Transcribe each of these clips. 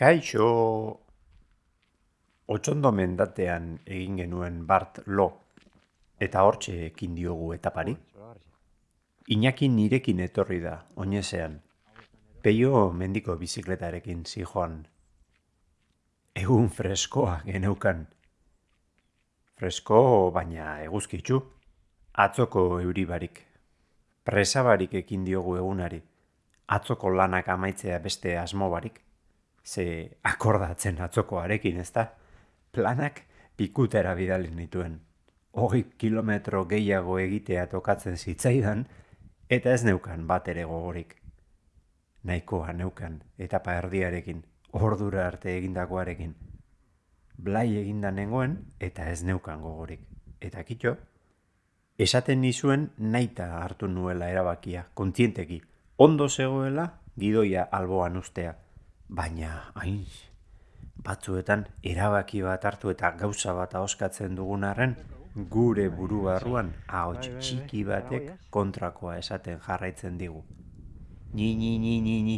Kaixo, otxondo mendatean egin genuen Bart lo, eta hortxe ekin diogu etapari. Iñaki nirekin etorri da, oinezean. Peio mendiko bizikletarekin zijoan. Egun freskoa geneukan. Fresko, baina eguzkitzu. Atzoko euribarik. Presabarik ekin diogu egunari. Atzoko lanak amaitzea beste asmo barik ze akordatzen atzokoarekin, ez da? Planak pikutera bidali nituen. Hogi kilometro gehiago egitea tokatzen zitzaidan, eta ez neukan bat ere gogorik. Naikoa neukan, etapa erdiarekin, ordura arte egindakoarekin. Blai eginda nengoen, eta ez neukan gogorik. Eta kitxo, esaten nizuen naita hartu nuela erabakia, kontzienteki. Ondo zegoela, gidoia alboan ustea baina hain batzuetan erabaki bat hartu eta gauza bat ahoskatzen dugunaren gure buru barruan ahots txiki batek kontrakoa esaten jarraitzen digu. Ni ni ni ni ni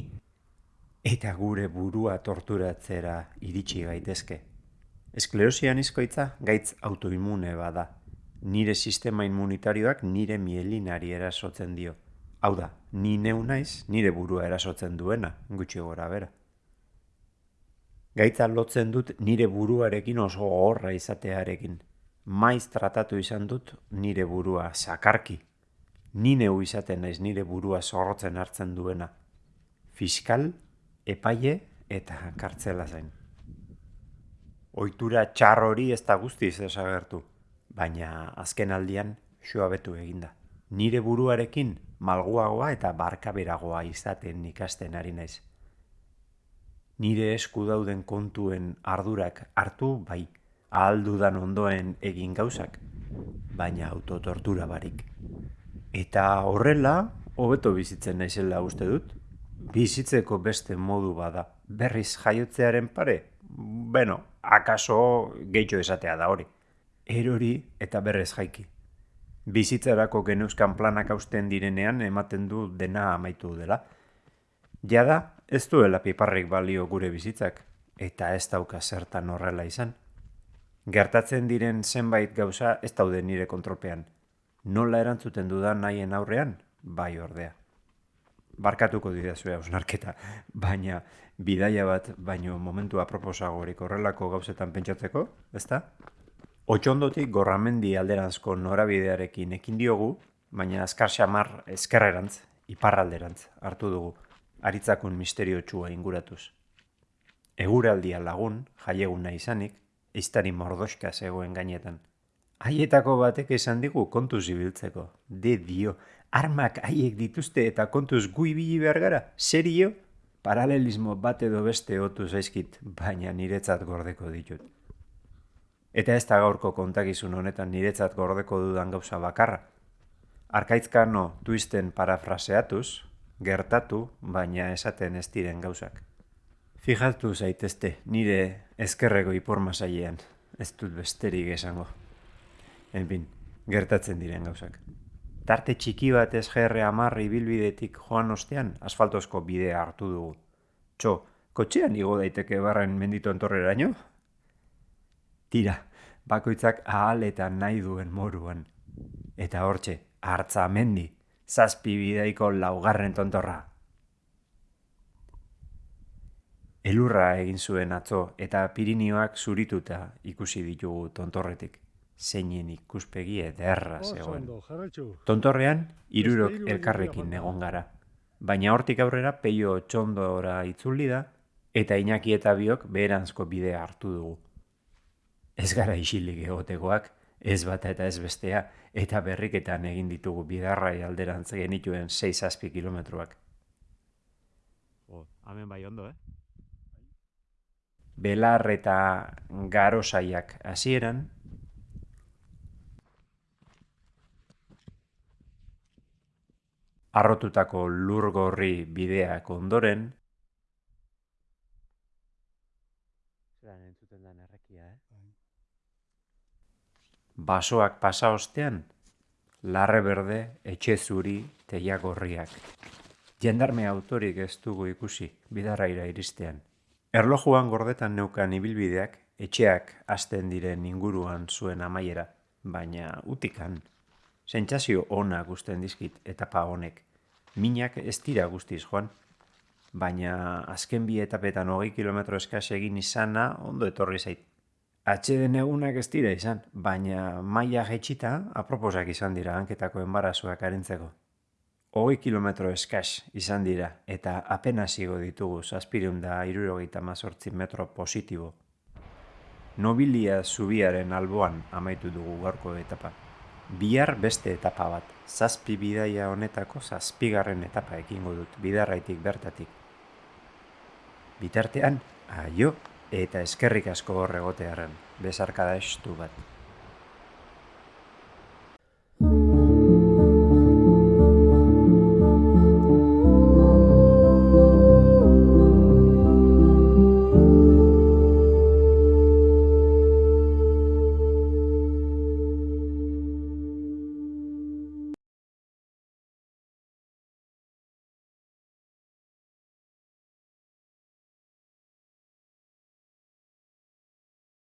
eta gure burua torturatzera iritsi gaitezke. Esklerosian izkoitza gaitz autoimune bada. Nire sistema immunitarioak nire mielinari erasotzen dio. Hau da, ni neu naiz nire burua erasotzen duena, gutxi gora bera. Gaitza lotzen dut nire buruarekin oso horra izatearekin. Maiz tratatu izan dut nire burua sakarki. Ni neu izaten naiz nire burua zorrotzen hartzen duena. Fiskal, epaile eta kartzela zain. Oitura txar hori ez da guztiz esagertu, baina azken aldian betu eginda. Nire buruarekin malguagoa eta barkaberagoa izaten ikasten ari naiz nire esku dauden kontuen ardurak hartu bai, ahaldudan ondoen egin gauzak, baina autotortura barik. Eta horrela, hobeto bizitzen naizela uste dut, bizitzeko beste modu bada, berriz jaiotzearen pare, beno, akaso gehitxo esatea da hori. Erori eta berrez jaiki. Bizitzarako genuzkan planak hausten direnean ematen du dena amaitu dela. Jada, Ez duela piparrik balio gure bizitzak, eta ez dauka zertan horrela izan. Gertatzen diren zenbait gauza ez daude nire kontrolpean. Nola erantzuten dudan nahien aurrean, bai ordea. Barkatuko didazu hausnarketa, baina bidaia bat baino momentu aproposagorik horrelako gauzetan pentsatzeko, ezta? Otxondotik gorramendi alderantzko norabidearekin ekin diogu, baina azkar xamar ezkerrerantz, iparralderantz hartu dugu aritzakun misterio txua inguratuz. Eguraldia lagun, jaieguna izanik, iztari mordoska zegoen gainetan. Haietako batek esan digu kontuz ibiltzeko. De dio, armak haiek dituzte eta kontuz gui bili behar gara, serio? Paralelismo bat edo beste otu zaizkit, baina niretzat gordeko ditut. Eta ez da gaurko kontakizun honetan niretzat gordeko dudan gauza bakarra. Arkaitzkano tuisten parafraseatuz, gertatu, baina esaten ez diren gauzak. Fijatu zaitezte, nire ezkerrego ipormasailean, ez dut besterik esango. Enpin, gertatzen diren gauzak. Tarte txiki bat ez jerre amarri bilbidetik joan ostean, asfaltozko bidea hartu dugu. Txo, kotxean igo daiteke barren menditu entorreraino? Tira, bakoitzak ahal eta nahi duen moruan. Eta hortxe, hartza mendi, zazpi bidaiko laugarren tontorra. Elurra egin zuen atzo eta Pirinioak zurituta ikusi ditugu tontorretik. Zeinen ikuspegi ederra zegoen. Tontorrean, irurok elkarrekin egon gara. Baina hortik aurrera peio txondora itzuli da eta inaki eta biok beheranzko bidea hartu dugu. Ez gara isilik egotekoak, ez bata eta ez bestea, eta berriketan egin ditugu bidarrai alderantz genituen 6 azpi kilometroak. Oh, hemen bai ondo, eh? Belar eta garosaiak hasieran, arrotutako lurgorri bideak ondoren, basoak pasa ostean, larre berde, etxe zuri, teia gorriak. Jendarme autorik ez dugu ikusi, bidarraira iristean. Erlojuan gordetan neukan ibilbideak etxeak hasten diren inguruan zuen amaiera, baina utikan. Sentsazio ona gusten dizkit etapa honek. Minak ez dira guztiz joan, baina azken bi etapetan hogei kilometro eskas egin izana ondo etorri zait. Atxeden egunak ez dira izan, baina maila jetxita aproposak izan dira hanketako enbarazuak arintzeko. Hogei kilometro eskas izan dira eta apenas igo ditugu zazpireun da irurogeita mazortzi metro positibo. Nobilia zubiaren alboan amaitu dugu gaurko etapa. Bihar beste etapa bat, zazpi bidaia honetako zazpigarren etapa ekingo dut, bidarraitik bertatik. Bitartean, aio eta eskerrik asko horregotearen, besarkada estu bat.